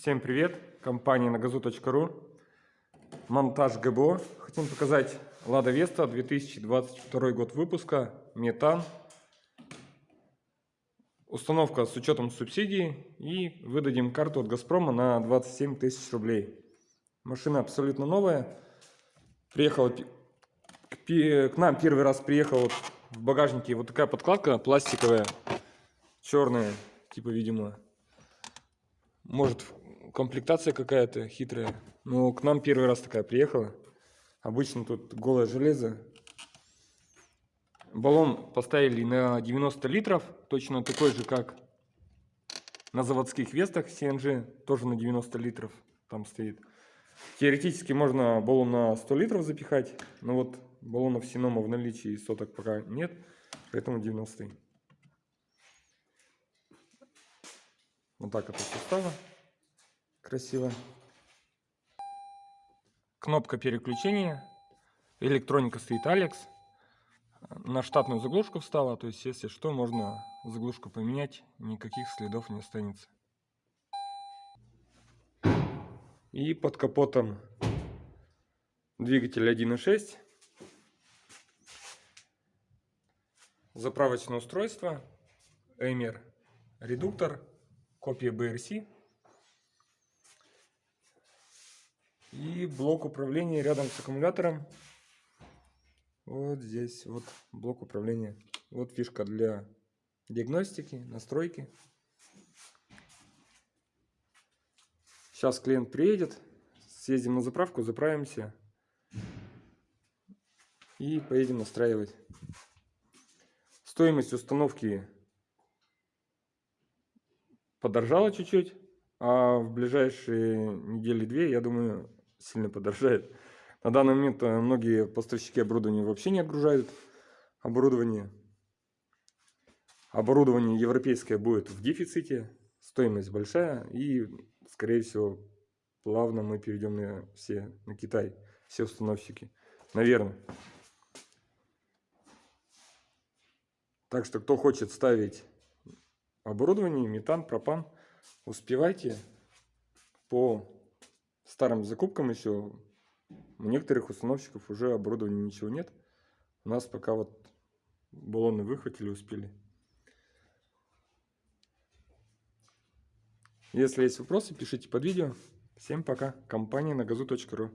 Всем привет! Компания нагазу.ру Монтаж ГБО. Хотим показать Лада Веста 2022 год выпуска. Метан. Установка с учетом субсидий. И выдадим карту от Газпрома на 27 тысяч рублей. Машина абсолютно новая. Приехала к нам первый раз приехала в багажнике вот такая подкладка пластиковая, черная, типа, видимо, может комплектация какая-то хитрая. Но к нам первый раз такая приехала. Обычно тут голое железо. Баллон поставили на 90 литров, точно такой же, как на заводских вестах CNG, тоже на 90 литров там стоит. Теоретически можно баллон на 100 литров запихать, но вот баллонов Синома в наличии соток пока нет, поэтому 90. Вот так это все стало красиво. Кнопка переключения. Электроника стоит Алекс. На штатную заглушку встала, то есть если что, можно заглушку поменять, никаких следов не останется. И под капотом двигатель 1.6. Заправочное устройство. Эмер редуктор. Копия BRC. И блок управления рядом с аккумулятором. Вот здесь вот блок управления. Вот фишка для диагностики, настройки. Сейчас клиент приедет, съездим на заправку, заправимся и поедем настраивать. Стоимость установки подорожала чуть-чуть, а в ближайшие недели-две, я думаю, сильно подорожает. На данный момент э, многие поставщики оборудования вообще не отгружают оборудование. Оборудование европейское будет в дефиците, стоимость большая и, скорее всего, плавно мы перейдем на все на Китай, все установщики, наверное. Так что, кто хочет ставить оборудование, метан, пропан, успевайте по старым закупкам еще у некоторых установщиков уже оборудования ничего нет. У нас пока вот баллоны выхватили, успели. Если есть вопросы, пишите под видео. Всем пока. Компания на газу.ру